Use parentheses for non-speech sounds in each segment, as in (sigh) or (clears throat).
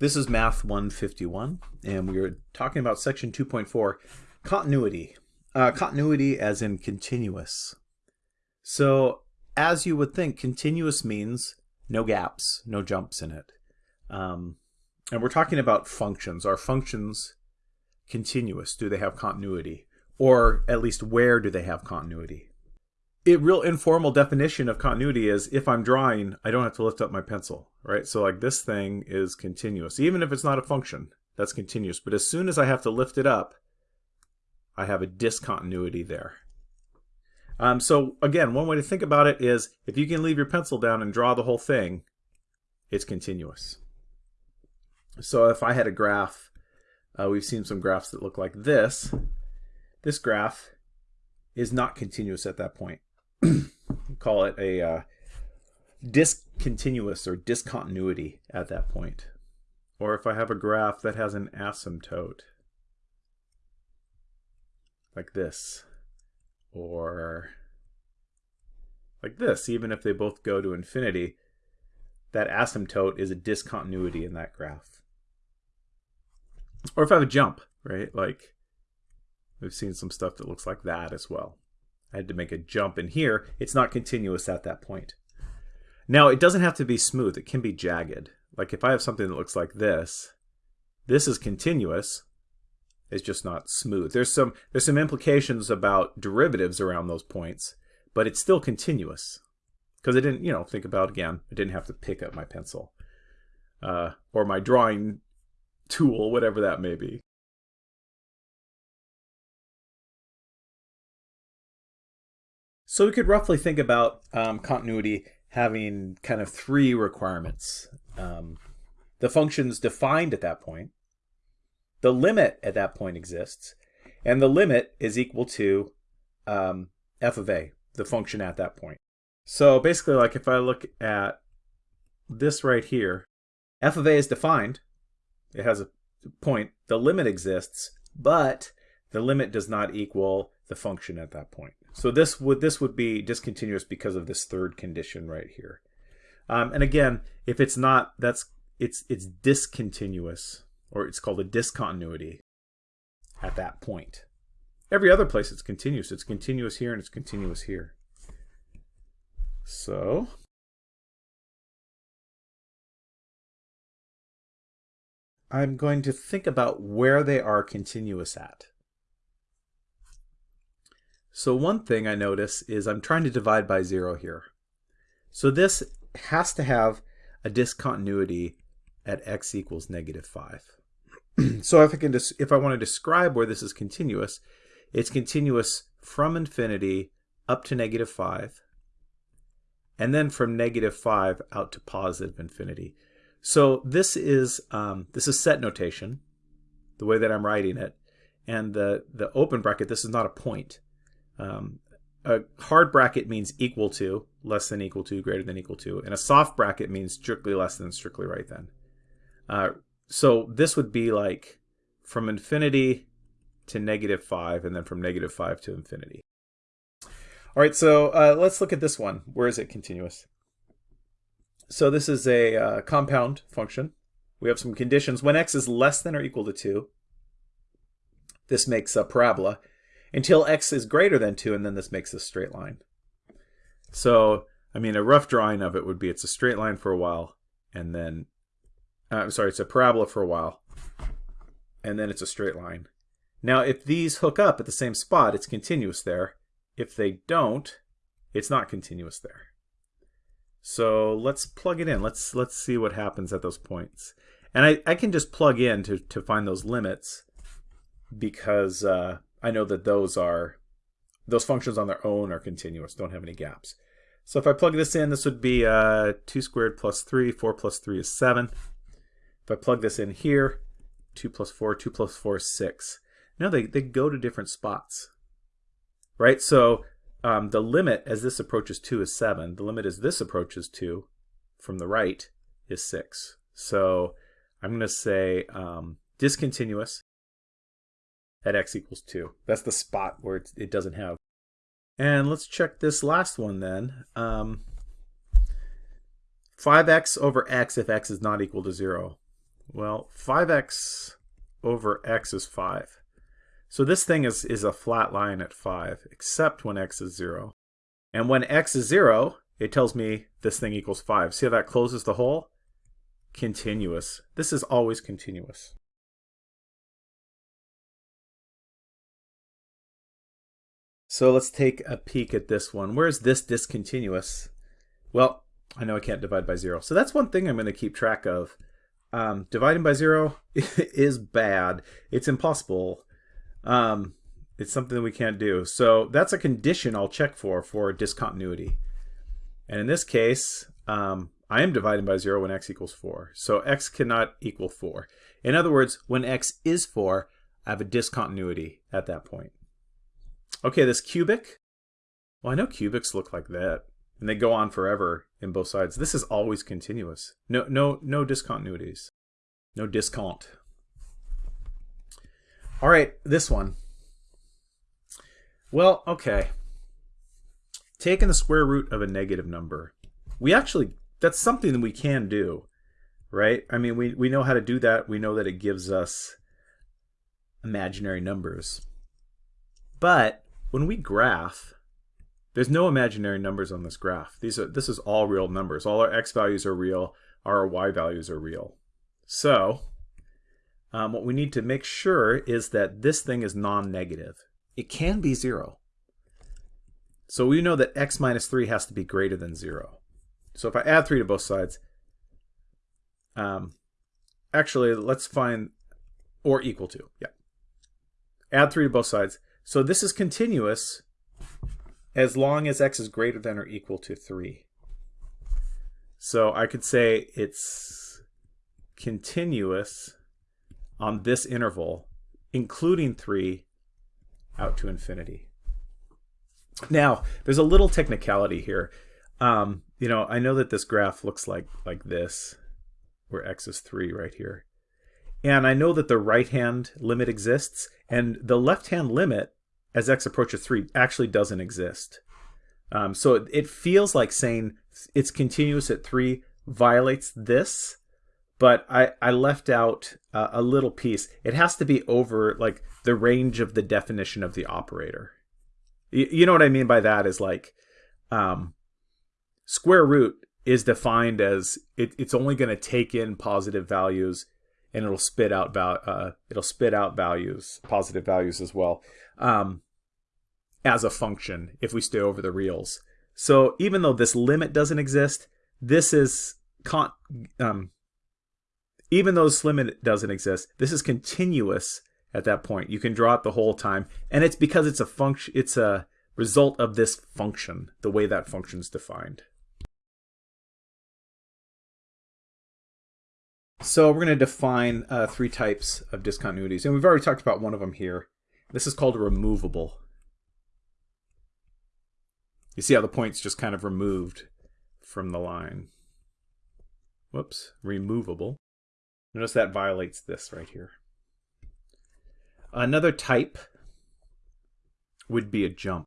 This is Math 151, and we are talking about Section 2.4, continuity. Uh, continuity as in continuous. So, as you would think, continuous means no gaps, no jumps in it. Um, and we're talking about functions. Are functions continuous? Do they have continuity? Or at least where do they have continuity? A real informal definition of continuity is if I'm drawing, I don't have to lift up my pencil, right? So like this thing is continuous. Even if it's not a function, that's continuous. But as soon as I have to lift it up, I have a discontinuity there. Um, so again, one way to think about it is if you can leave your pencil down and draw the whole thing, it's continuous. So if I had a graph, uh, we've seen some graphs that look like this. This graph is not continuous at that point. (clears throat) call it a uh, discontinuous or discontinuity at that point. Or if I have a graph that has an asymptote, like this, or like this, even if they both go to infinity, that asymptote is a discontinuity in that graph. Or if I have a jump, right? Like we've seen some stuff that looks like that as well. I had to make a jump in here. It's not continuous at that point. Now, it doesn't have to be smooth. It can be jagged. Like if I have something that looks like this, this is continuous. It's just not smooth. There's some there's some implications about derivatives around those points, but it's still continuous. Because I didn't, you know, think about again, I didn't have to pick up my pencil. Uh, or my drawing tool, whatever that may be. So we could roughly think about um, continuity having kind of three requirements. Um, the function's defined at that point, the limit at that point exists, and the limit is equal to um, f of a, the function at that point. So basically, like if I look at this right here, f of a is defined. It has a point. The limit exists, but the limit does not equal the function at that point. So this would this would be discontinuous because of this third condition right here. Um, and again, if it's not, that's it's it's discontinuous, or it's called a discontinuity at that point. Every other place it's continuous. It's continuous here and it's continuous here. So I'm going to think about where they are continuous at. So one thing I notice is I'm trying to divide by zero here. So this has to have a discontinuity at x equals negative 5. (clears throat) so if I, can if I want to describe where this is continuous, it's continuous from infinity up to negative 5, and then from negative 5 out to positive infinity. So this is um, this is set notation, the way that I'm writing it, and the, the open bracket, this is not a point. Um, a hard bracket means equal to, less than equal to, greater than equal to, and a soft bracket means strictly less than, strictly right then. Uh, so this would be like from infinity to negative 5, and then from negative 5 to infinity. All right, so uh, let's look at this one. Where is it continuous? So this is a uh, compound function. We have some conditions. When x is less than or equal to 2, this makes a parabola until x is greater than 2, and then this makes a straight line. So, I mean, a rough drawing of it would be it's a straight line for a while, and then, uh, I'm sorry, it's a parabola for a while, and then it's a straight line. Now, if these hook up at the same spot, it's continuous there. If they don't, it's not continuous there. So let's plug it in. Let's let's see what happens at those points. And I, I can just plug in to, to find those limits because uh, I know that those are those functions on their own are continuous, don't have any gaps. So if I plug this in, this would be uh, 2 squared plus 3. 4 plus 3 is 7. If I plug this in here, 2 plus 4, 2 plus 4 is 6. Now they, they go to different spots, right? So um, the limit as this approaches 2 is 7. The limit as this approaches 2 from the right is 6. So I'm going to say um, discontinuous at x equals 2. That's the spot where it doesn't have. And let's check this last one then. Um, 5x over x if x is not equal to 0. Well, 5x over x is 5. So this thing is, is a flat line at 5, except when x is 0. And when x is 0, it tells me this thing equals 5. See how that closes the hole? Continuous. This is always continuous. So let's take a peek at this one. Where is this discontinuous? Well, I know I can't divide by 0. So that's one thing I'm going to keep track of. Um, dividing by 0 (laughs) is bad. It's impossible. Um, it's something we can't do. So that's a condition I'll check for for discontinuity. And in this case, um, I am dividing by 0 when x equals 4. So x cannot equal 4. In other words, when x is 4, I have a discontinuity at that point. Okay, this cubic. Well, I know cubics look like that. And they go on forever in both sides. This is always continuous. No, no, no discontinuities. No discount. All right, this one. Well, okay. Taking the square root of a negative number. We actually, that's something that we can do, right? I mean, we, we know how to do that. We know that it gives us imaginary numbers. But when we graph, there's no imaginary numbers on this graph. These are this is all real numbers. All our x values are real, our y values are real. So um, what we need to make sure is that this thing is non-negative. It can be 0. So we know that x minus 3 has to be greater than 0. So if I add 3 to both sides, um, actually, let's find, or equal to, yeah. Add 3 to both sides. So this is continuous as long as x is greater than or equal to 3. So I could say it's continuous on this interval, including 3, out to infinity. Now, there's a little technicality here. Um, you know, I know that this graph looks like, like this, where x is 3 right here. And I know that the right-hand limit exists, and the left-hand limit as x approaches 3 actually doesn't exist. Um, so it, it, feels like saying it's continuous at 3 violates this, but I, I left out uh, a little piece. It has to be over like the range of the definition of the operator. You, you know what I mean by that is like um, square root is defined as it, it's only going to take in positive values and it'll spit out uh, it'll spit out values, positive values as well, um, as a function if we stay over the reals. So even though this limit doesn't exist, this is con um, even though this limit doesn't exist, this is continuous at that point. You can draw it the whole time, and it's because it's a function. It's a result of this function, the way that function is defined. So we're going to define uh, three types of discontinuities, and we've already talked about one of them here. This is called removable. You see how the point's just kind of removed from the line. Whoops, removable. Notice that violates this right here. Another type would be a jump.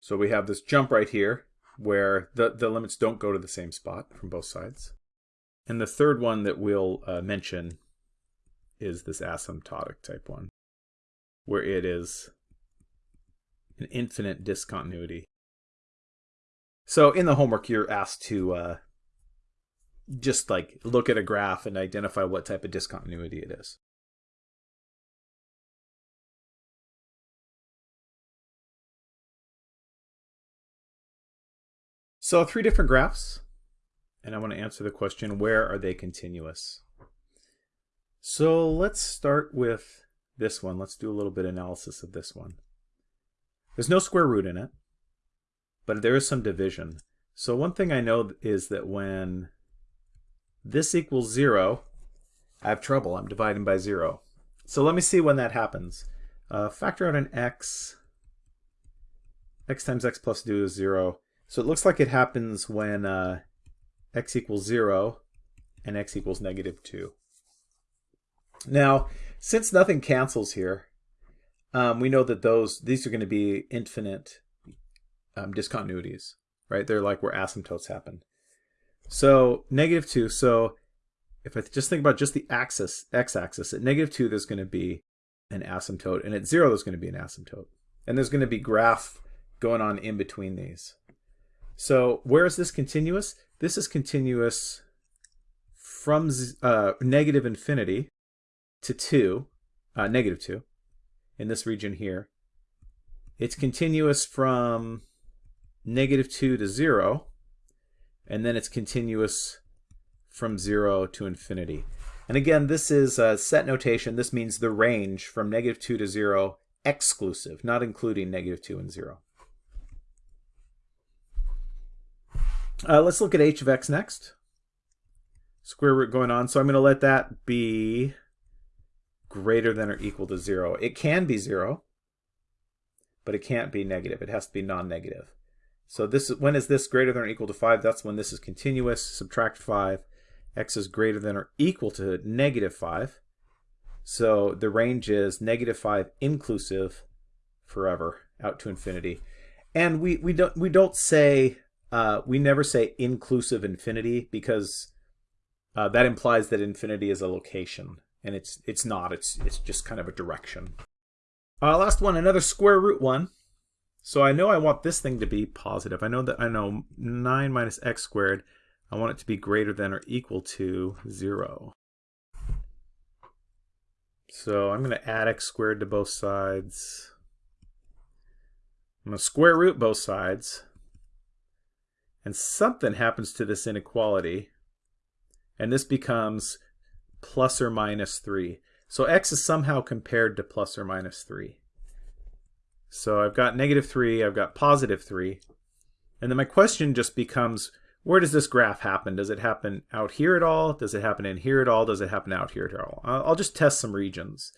So we have this jump right here where the, the limits don't go to the same spot from both sides. And the third one that we'll uh, mention is this asymptotic type one, where it is an infinite discontinuity. So in the homework, you're asked to uh, just like look at a graph and identify what type of discontinuity it is. So three different graphs and I want to answer the question, where are they continuous? So let's start with this one. Let's do a little bit of analysis of this one. There's no square root in it, but there is some division. So one thing I know is that when this equals 0, I have trouble. I'm dividing by 0. So let me see when that happens. Uh, factor out an x. x times x plus 2 is 0. So it looks like it happens when uh, x equals 0 and x equals negative 2. Now, since nothing cancels here, um, we know that those these are going to be infinite um, discontinuities, right? They're like where asymptotes happen. So negative 2, so if I just think about just the axis, x-axis, at negative 2 there's going to be an asymptote, and at 0 there's going to be an asymptote. And there's going to be graph going on in between these. So where is this continuous? This is continuous from uh, negative infinity to 2, uh, negative 2, in this region here. It's continuous from negative 2 to 0, and then it's continuous from 0 to infinity. And again, this is a set notation. This means the range from negative 2 to 0 exclusive, not including negative 2 and 0. Uh, let's look at h of x next. Square root going on. So I'm going to let that be greater than or equal to 0. It can be 0, but it can't be negative. It has to be non-negative. So this when is this greater than or equal to 5? That's when this is continuous. Subtract 5. x is greater than or equal to negative 5. So the range is negative 5 inclusive forever out to infinity. And we, we don't we don't say uh, we never say inclusive infinity because uh, that implies that infinity is a location, and it's it's not. It's it's just kind of a direction. Uh, last one, another square root one. So I know I want this thing to be positive. I know that I know 9 minus x squared. I want it to be greater than or equal to 0. So I'm going to add x squared to both sides. I'm going to square root both sides and something happens to this inequality, and this becomes plus or minus 3. So x is somehow compared to plus or minus 3. So I've got negative 3, I've got positive 3, and then my question just becomes, where does this graph happen? Does it happen out here at all? Does it happen in here at all? Does it happen out here at all? I'll just test some regions.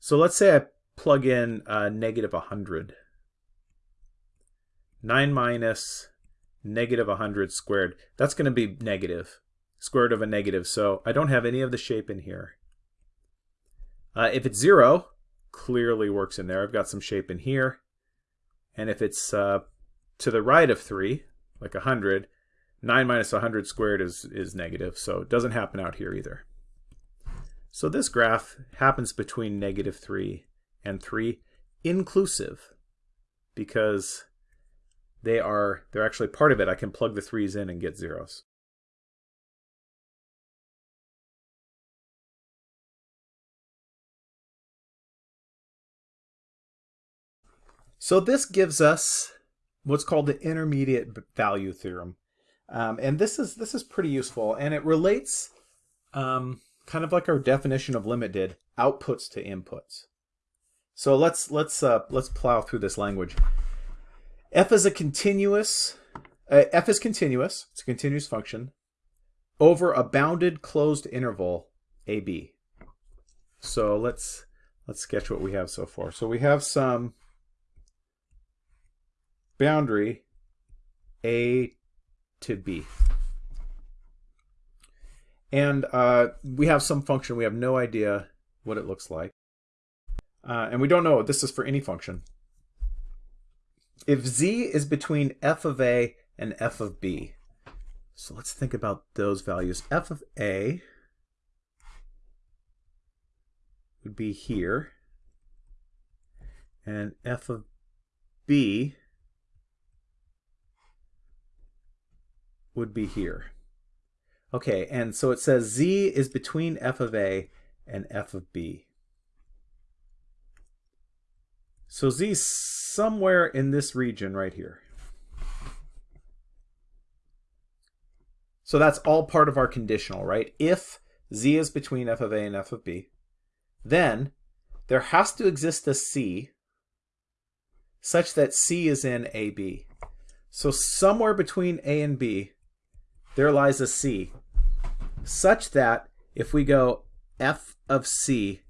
So let's say I plug in uh, negative 100. 9 minus negative 100 squared. That's going to be negative, square root of a negative. So I don't have any of the shape in here. Uh, if it's 0, clearly works in there. I've got some shape in here. And if it's uh, to the right of 3, like 100, 9 minus 100 squared is, is negative, so it doesn't happen out here either. So this graph happens between negative 3 and 3 inclusive because they are they're actually part of it. I can plug the threes in and get zeros. So this gives us what's called the intermediate value theorem. Um, and this is this is pretty useful and it relates um, kind of like our definition of limit did outputs to inputs. So let's let's uh, let's plow through this language f is a continuous, uh, f is continuous, it's a continuous function, over a bounded closed interval ab. So let's let's sketch what we have so far. So we have some boundary a to b. And uh, we have some function. We have no idea what it looks like. Uh, and we don't know. This is for any function if z is between f of a and f of b, so let's think about those values. f of a would be here, and f of b would be here. Okay, and so it says z is between f of a and f of b. So z somewhere in this region right here. So that's all part of our conditional, right? If z is between f of a and f of b, then there has to exist a c such that c is in ab. So somewhere between a and b, there lies a c such that if we go f of c,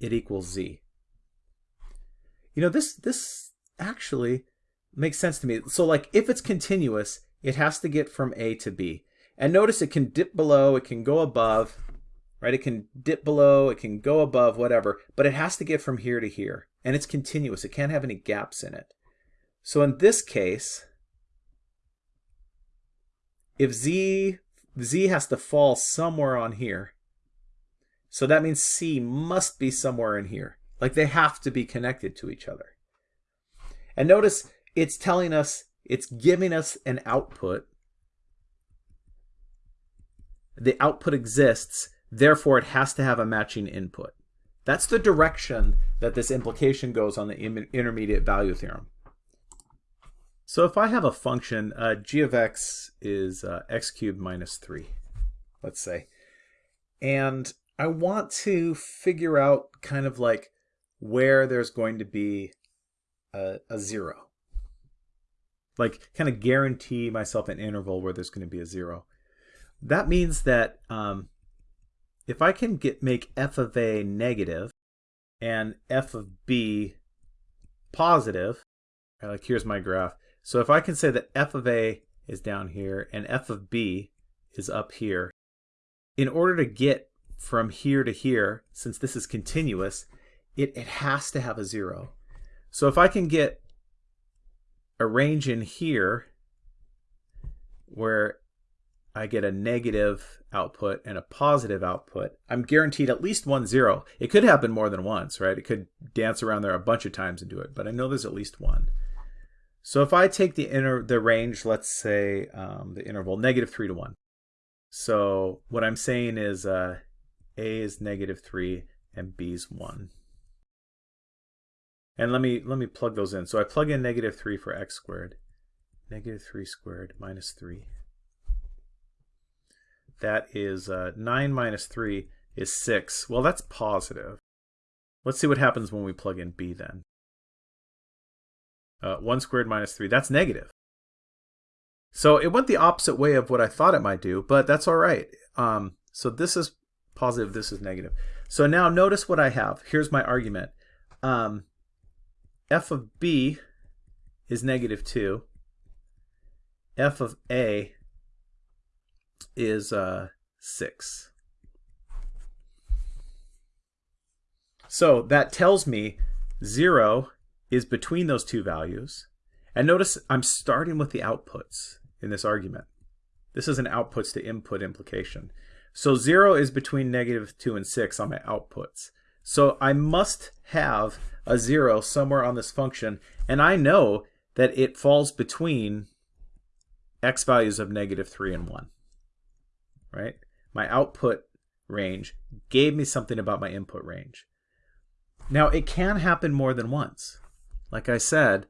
it equals z. You know, this this actually makes sense to me. So like if it's continuous, it has to get from A to B. And notice it can dip below, it can go above, right? It can dip below, it can go above, whatever, but it has to get from here to here. And it's continuous. It can't have any gaps in it. So in this case, if z Z has to fall somewhere on here. So that means C must be somewhere in here. Like they have to be connected to each other. And notice it's telling us, it's giving us an output. The output exists, therefore it has to have a matching input. That's the direction that this implication goes on the intermediate value theorem. So if I have a function, uh, g of x is uh, x cubed minus 3, let's say, and I want to figure out kind of like where there's going to be a, a zero. Like kind of guarantee myself an interval where there's going to be a zero. That means that um, if I can get make f of a negative and f of b positive, like here's my graph. So if I can say that f of a is down here and f of b is up here, in order to get from here to here, since this is continuous, it, it has to have a zero. So if I can get a range in here where I get a negative output and a positive output, I'm guaranteed at least one zero. It could happen more than once, right? It could dance around there a bunch of times and do it, but I know there's at least one. So if I take the inner the range, let's say um, the interval negative 3 to 1. So what I'm saying is uh, A is negative 3 and B is 1. And let me let me plug those in. So I plug in negative 3 for x squared. Negative 3 squared minus 3. That is uh, 9 minus 3 is 6. Well, that's positive. Let's see what happens when we plug in b then. Uh, 1 squared minus 3, that's negative. So it went the opposite way of what I thought it might do, but that's all right. Um, so this is positive, this is negative. So now notice what I have. Here's my argument. Um, f of b is negative 2. f of a is uh, 6. So that tells me 0 is between those two values. And notice I'm starting with the outputs in this argument. This is an outputs to input implication. So 0 is between negative 2 and 6 on my outputs. So I must have a 0 somewhere on this function, and I know that it falls between x values of negative 3 and 1. Right? My output range gave me something about my input range. Now, it can happen more than once. Like I said,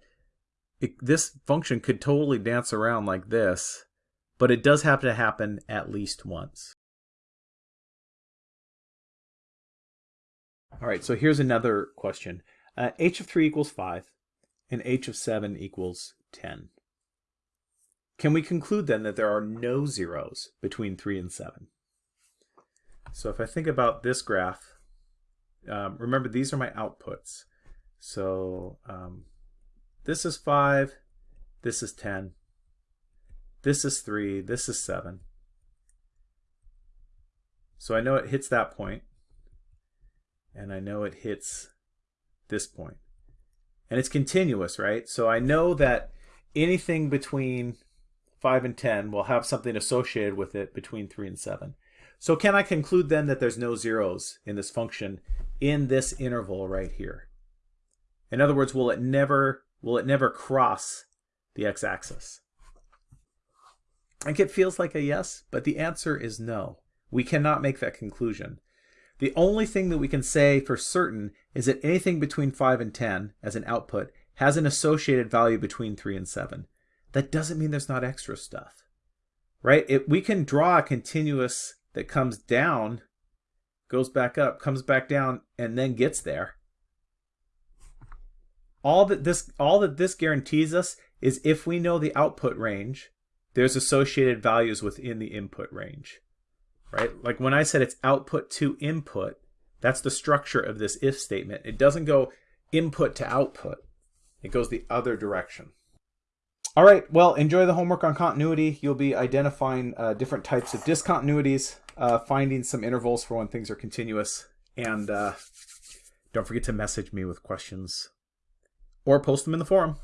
it, this function could totally dance around like this, but it does have to happen at least once. All right, so here's another question. Uh, h of 3 equals 5, and h of 7 equals 10. Can we conclude then that there are no zeros between 3 and 7? So if I think about this graph, um, remember these are my outputs. So um, this is 5, this is 10, this is 3, this is 7. So I know it hits that point and I know it hits this point. And it's continuous, right? So I know that anything between 5 and 10 will have something associated with it between 3 and 7. So can I conclude then that there's no zeros in this function in this interval right here? In other words, will it never will it never cross the x-axis? I think it feels like a yes, but the answer is no. We cannot make that conclusion. The only thing that we can say for certain is that anything between 5 and 10 as an output has an associated value between 3 and 7. That doesn't mean there's not extra stuff, right? We can draw a continuous that comes down, goes back up, comes back down, and then gets there. All that this all that this guarantees us is if we know the output range, there's associated values within the input range right? Like when I said it's output to input, that's the structure of this if statement. It doesn't go input to output. It goes the other direction. All right, well, enjoy the homework on continuity. You'll be identifying uh, different types of discontinuities, uh, finding some intervals for when things are continuous, and uh, don't forget to message me with questions or post them in the forum.